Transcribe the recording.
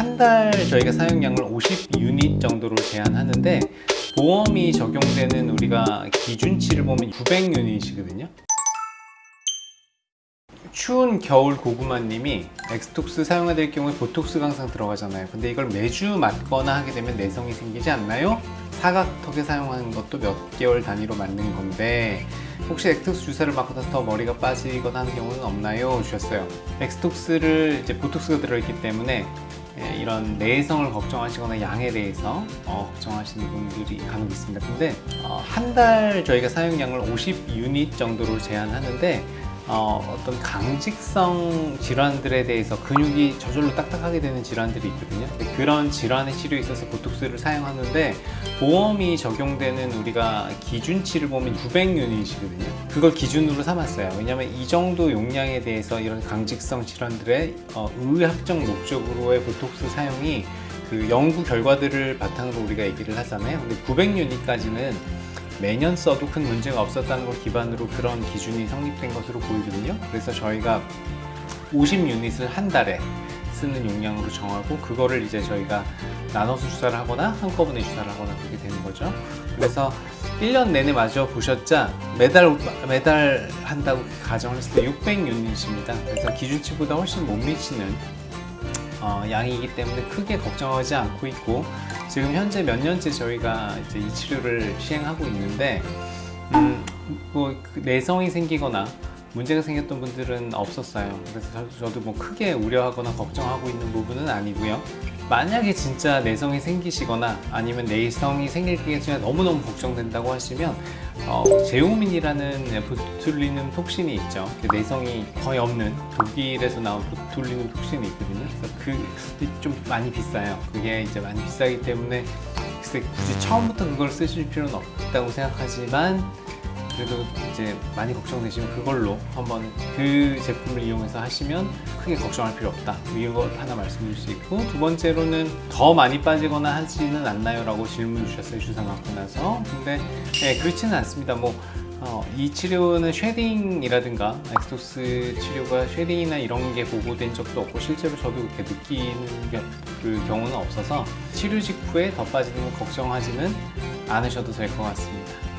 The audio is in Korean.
한 달 저희가 사용량을 50 유닛 정도로 제한하는데 보험이 적용되는 우리가 기준치를 보면 900 유닛이거든요. 추운 겨울 고구마님이 엑스톡스 사용해야 될 경우에 보톡스 항상 들어가잖아요 근데 이걸 매주 맞거나 하게 되면 내성이 생기지 않나요? 사각턱에 사용하는 것도 몇 개월 단위로 맞는 건데 혹시 엑스톡스 주사를 맞고 나서 더 머리가 빠지거나 하는 경우는 없나요? 주셨어요 엑스톡스를 이제 보톡스가 들어있기 때문에 예, 이런 내성을 걱정하시거나 양에 대해서 어, 걱정하시는 분들이 간혹 있습니다. 근데 어, 한 달 저희가 사용량을 50 유닛 정도로 제한하는데 어, 어떤 강직성 질환들에 대해서 근육이 저절로 딱딱하게 되는 질환들이 있거든요. 그런 질환의 치료에 있어서 보톡스를 사용하는데 보험이 적용되는 우리가 기준치를 보면 900 유닛이거든요. 그걸 기준으로 삼았어요. 왜냐하면 이 정도 용량에 대해서 이런 강직성 질환들의 어, 의학적 목적으로의 보톡스 사용이 그 연구 결과들을 바탕으로 우리가 얘기를 하잖아요. 근데 900 유닛까지는 매년 써도 큰 문제가 없었다는 걸 기반으로 그런 기준이 성립된 것으로 보이거든요. 그래서 저희가 50 유닛을 한 달에 쓰는 용량으로 정하고 그거를 이제 저희가 나눠서 주사를 하거나 한꺼번에 주사를 하거나 그렇게 되는 거죠. 그래서 1년 내내 맞아 보셨자 매달 매달 한다고 가정했을 때 600 유닛입니다. 그래서 기준치보다 훨씬 못 미치는 어, 양이기 때문에 크게 걱정하지 않고 있고 지금 현재 몇 년째 저희가 이제 이 치료를 시행하고 있는데 음, 뭐 내성이 생기거나 문제가 생겼던 분들은 없었어요. 그래서 저도 뭐 크게 우려하거나 걱정하고 있는 부분은 아니고요 만약에 진짜 내성이 생기시거나 아니면 내성이 생길 경우에 너무너무 걱정된다고 하시면 어, 제오민이라는 보툴리눔 톡신이 있죠. 그 내성이 거의 없는 독일에서 나온 보툴리눔 톡신이 있거든요. 그래서 그 좀 많이 비싸요. 그게 이제 많이 비싸기 때문에 글쎄 굳이 처음부터 그걸 쓰실 필요는 없다고 생각하지만 그래도 이제 많이 걱정되시면 그걸로 한번 그 제품을 이용해서 하시면 크게 걱정할 필요 없다. 이걸 하나 말씀드릴 수 있고 두 번째로는 더 많이 빠지거나 하지는 않나요? 라고 질문 주셨어요 주사 맞고 나서. 근데 네, 그렇지는 않습니다. 뭐 어, 이 치료는 shedding이라든가 엑스톡스 치료가 shedding이나 이런 게 보고된 적도 없고 실제로 저도 그렇게 느끼는 게, 그 경우는 없어서 치료 직후에 더 빠지는 걸 걱정하지는 않으셔도 될 것 같습니다